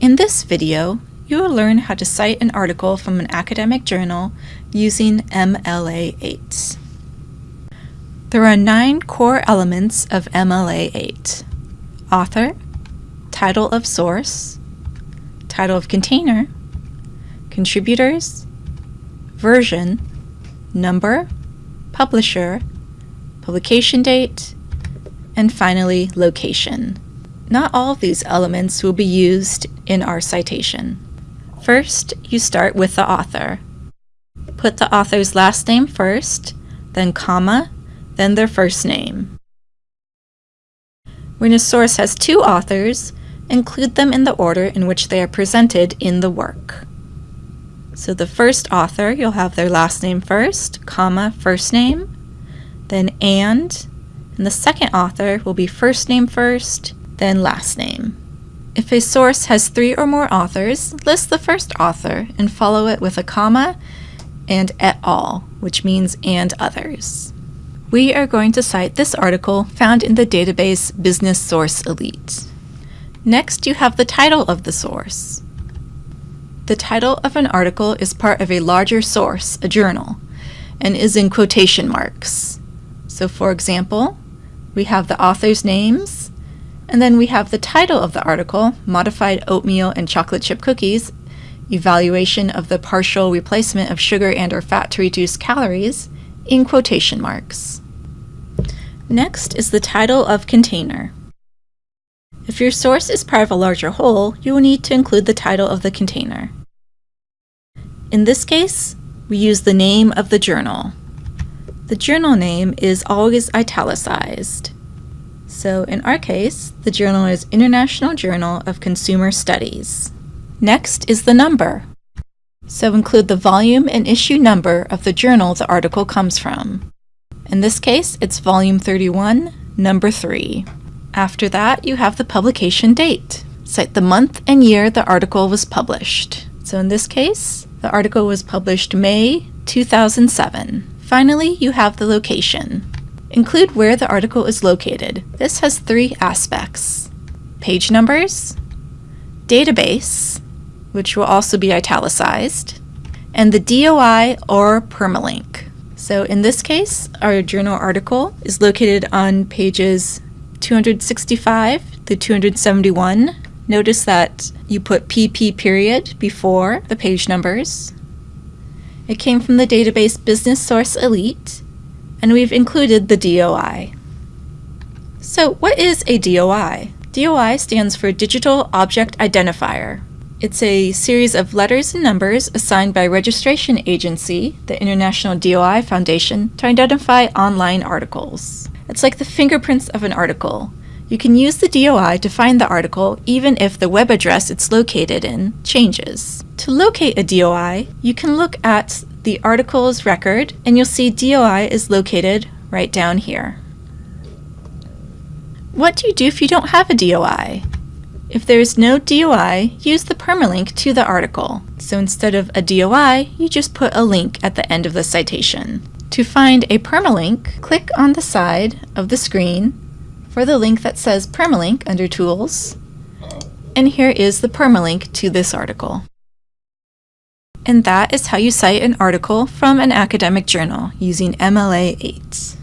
In this video, you will learn how to cite an article from an academic journal using MLA 8. There are nine core elements of MLA 8. Author, title of source, title of container, contributors, version, number, publisher, publication date, and finally location. Not all of these elements will be used in our citation. First, you start with the author. Put the author's last name first, then comma, then their first name. When a source has two authors, include them in the order in which they are presented in the work. So the first author, you'll have their last name first, comma, first name, then and, and the second author will be first name first, then last name. If a source has three or more authors, list the first author and follow it with a comma and et al., which means and others. We are going to cite this article found in the database Business Source Elite. Next, you have the title of the source. The title of an article is part of a larger source, a journal, and is in quotation marks. So for example, we have the author's names, and then we have the title of the article, Modified Oatmeal and Chocolate Chip Cookies, Evaluation of the Partial Replacement of Sugar and or Fat to Reduce Calories, in quotation marks. Next is the title of container. If your source is part of a larger whole, you will need to include the title of the container. In this case, we use the name of the journal. The journal name is always italicized. So in our case, the journal is International Journal of Consumer Studies. Next is the number. So include the volume and issue number of the journal the article comes from. In this case, it's volume 31, number 3. After that, you have the publication date. Cite the month and year the article was published. So in this case, the article was published May 2007. Finally, you have the location. Include where the article is located. This has three aspects. Page numbers, database, which will also be italicized, and the DOI or permalink. So in this case, our journal article is located on pages 265 to 271. Notice that you put PP period before the page numbers. It came from the database Business Source Elite, and we've included the DOI. So what is a DOI? DOI stands for Digital Object Identifier. It's a series of letters and numbers assigned by registration agency, the International DOI Foundation, to identify online articles. It's like the fingerprints of an article. You can use the DOI to find the article even if the web address it's located in changes. To locate a DOI, you can look at the article's record, and you'll see DOI is located right down here. What do you do if you don't have a DOI? If there is no DOI, use the permalink to the article. So instead of a DOI, you just put a link at the end of the citation. To find a permalink, click on the side of the screen for the link that says permalink under Tools, and here is the permalink to this article. And that is how you cite an article from an academic journal using MLA 8.